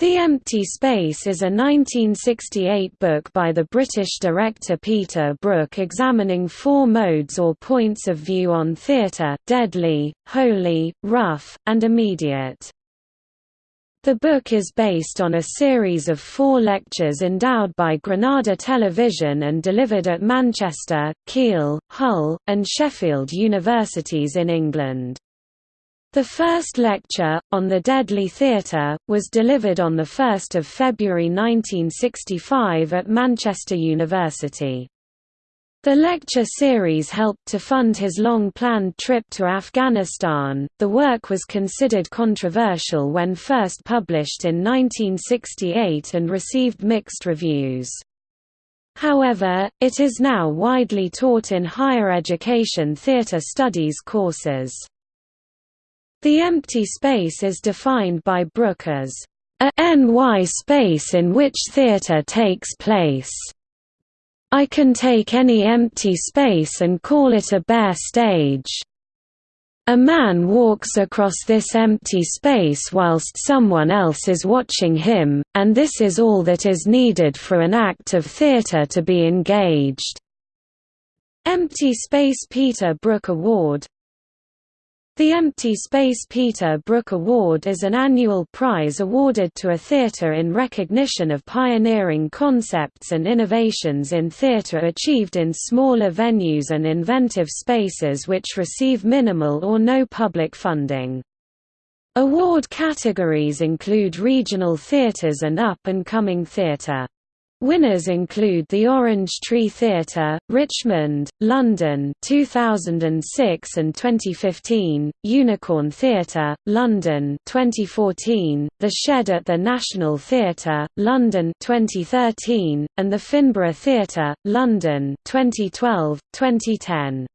The Empty Space is a 1968 book by the British director Peter Brook examining four modes or points of view on theatre deadly, holy, rough, and immediate. The book is based on a series of four lectures endowed by Granada Television and delivered at Manchester, Keele, Hull, and Sheffield universities in England. The first lecture, on the Deadly Theatre, was delivered on 1 February 1965 at Manchester University. The lecture series helped to fund his long-planned trip to Afghanistan. The work was considered controversial when first published in 1968 and received mixed reviews. However, it is now widely taught in higher education theatre studies courses. The empty space is defined by Brook as a NY space in which theatre takes place. I can take any empty space and call it a bare stage. A man walks across this empty space whilst someone else is watching him, and this is all that is needed for an act of theatre to be engaged. Empty Space Peter Brook Award the Empty Space Peter Brook Award is an annual prize awarded to a theatre in recognition of pioneering concepts and innovations in theatre achieved in smaller venues and inventive spaces which receive minimal or no public funding. Award categories include regional theatres and up-and-coming theatre. Winners include the Orange Tree Theatre, Richmond, London 2006 and 2015, Unicorn Theatre, London 2014, The Shed at the National Theatre, London 2013, and the Finborough Theatre, London 2012, 2010.